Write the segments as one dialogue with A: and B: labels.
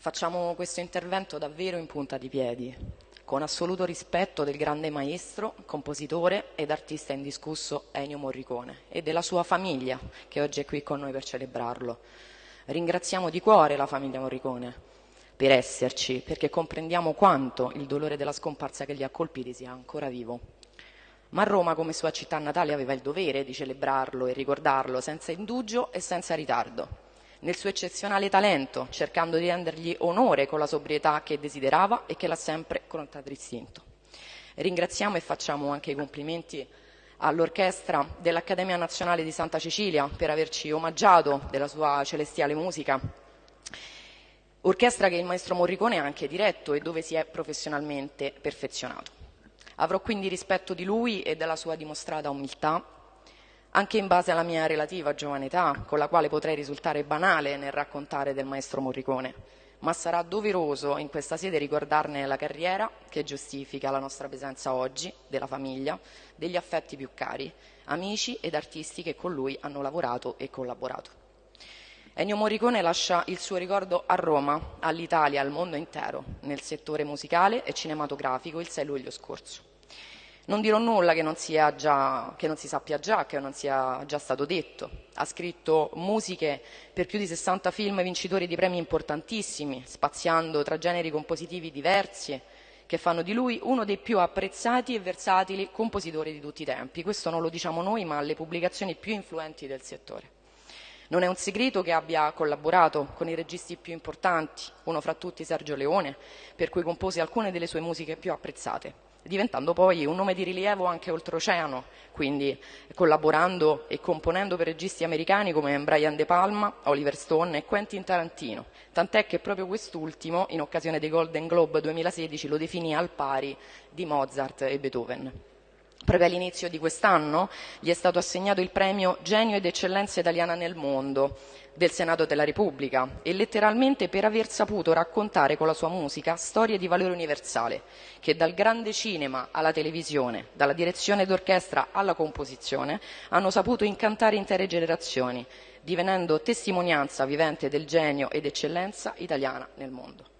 A: Facciamo questo intervento davvero in punta di piedi, con assoluto rispetto del grande maestro, compositore ed artista indiscusso Ennio Morricone e della sua famiglia che oggi è qui con noi per celebrarlo. Ringraziamo di cuore la famiglia Morricone per esserci, perché comprendiamo quanto il dolore della scomparsa che li ha colpiti sia ancora vivo. Ma Roma, come sua città natale, aveva il dovere di celebrarlo e ricordarlo senza indugio e senza ritardo nel suo eccezionale talento, cercando di rendergli onore con la sobrietà che desiderava e che l'ha sempre contraddistinto. Ringraziamo e facciamo anche i complimenti all'orchestra dell'Accademia Nazionale di Santa Cecilia per averci omaggiato della sua celestiale musica. Orchestra che il maestro Morricone ha anche diretto e dove si è professionalmente perfezionato. Avrò quindi rispetto di lui e della sua dimostrata umiltà anche in base alla mia relativa giovane età, con la quale potrei risultare banale nel raccontare del maestro Morricone, ma sarà doveroso in questa sede ricordarne la carriera che giustifica la nostra presenza oggi, della famiglia, degli affetti più cari, amici ed artisti che con lui hanno lavorato e collaborato. Ennio Morricone lascia il suo ricordo a Roma, all'Italia, al mondo intero, nel settore musicale e cinematografico il 6 luglio scorso. Non dirò nulla che non, già, che non, si sappia già, che non sia già stato detto. Ha scritto musiche per più di 60 film vincitori di premi importantissimi, spaziando tra generi compositivi diversi, che fanno di lui uno dei più apprezzati e versatili compositori di tutti i tempi. Questo non lo diciamo noi, ma le pubblicazioni più influenti del settore. Non è un segreto che abbia collaborato con i registi più importanti, uno fra tutti Sergio Leone, per cui compose alcune delle sue musiche più apprezzate diventando poi un nome di rilievo anche oltreoceano, quindi collaborando e componendo per registi americani come Brian De Palma, Oliver Stone e Quentin Tarantino, tant'è che proprio quest'ultimo, in occasione dei Golden Globe 2016, lo definì al pari di Mozart e Beethoven. Proprio all'inizio di quest'anno gli è stato assegnato il premio Genio ed Eccellenza Italiana nel Mondo del Senato della Repubblica e letteralmente per aver saputo raccontare con la sua musica storie di valore universale che dal grande cinema alla televisione, dalla direzione d'orchestra alla composizione hanno saputo incantare intere generazioni, divenendo testimonianza vivente del genio ed eccellenza italiana nel mondo.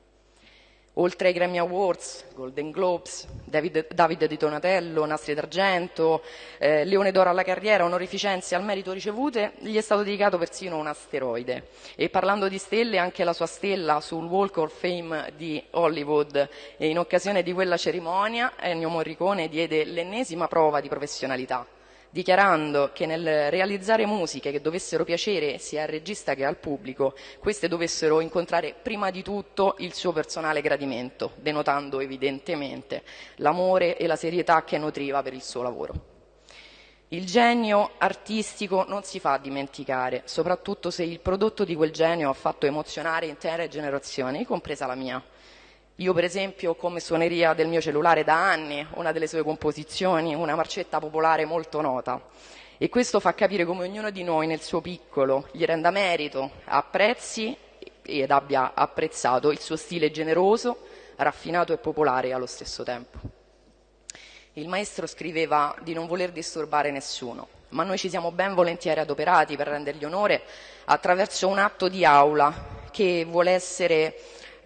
A: Oltre ai Grammy Awards, Golden Globes, David, David di Donatello, Nastri d'Argento, eh, Leone d'Oro alla carriera, onorificenze al merito ricevute, gli è stato dedicato persino un asteroide. E parlando di stelle, anche la sua stella sul Walk of Fame di Hollywood. E in occasione di quella cerimonia Ennio Morricone diede l'ennesima prova di professionalità dichiarando che nel realizzare musiche che dovessero piacere sia al regista che al pubblico, queste dovessero incontrare prima di tutto il suo personale gradimento, denotando evidentemente l'amore e la serietà che nutriva per il suo lavoro. Il genio artistico non si fa dimenticare, soprattutto se il prodotto di quel genio ha fatto emozionare intere generazioni, compresa la mia. Io per esempio come suoneria del mio cellulare da anni una delle sue composizioni, una marcetta popolare molto nota. E questo fa capire come ognuno di noi nel suo piccolo gli renda merito, apprezzi ed abbia apprezzato il suo stile generoso, raffinato e popolare allo stesso tempo. Il maestro scriveva di non voler disturbare nessuno, ma noi ci siamo ben volentieri adoperati per rendergli onore attraverso un atto di aula che vuole essere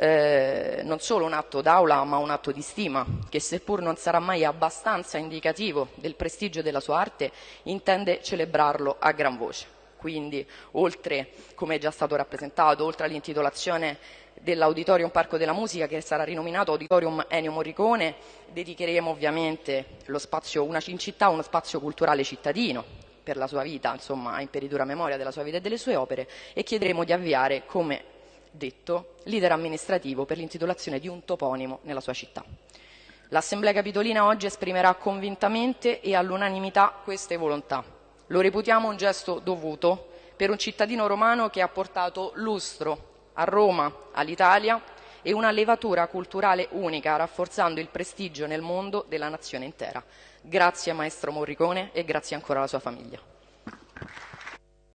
A: eh, non solo un atto d'aula ma un atto di stima che seppur non sarà mai abbastanza indicativo del prestigio della sua arte intende celebrarlo a gran voce. Quindi oltre, come è già stato rappresentato, oltre all'intitolazione dell'Auditorium Parco della Musica che sarà rinominato Auditorium Ennio Morricone, dedicheremo ovviamente lo spazio, una città, uno spazio culturale cittadino per la sua vita, insomma, a imperitura memoria della sua vita e delle sue opere e chiederemo di avviare come detto leader amministrativo per l'intitolazione di un toponimo nella sua città. L'Assemblea Capitolina oggi esprimerà convintamente e all'unanimità queste volontà. Lo reputiamo un gesto dovuto per un cittadino romano che ha portato lustro a Roma, all'Italia e una levatura culturale unica, rafforzando il prestigio nel mondo della nazione intera. Grazie maestro Morricone e grazie ancora alla sua famiglia.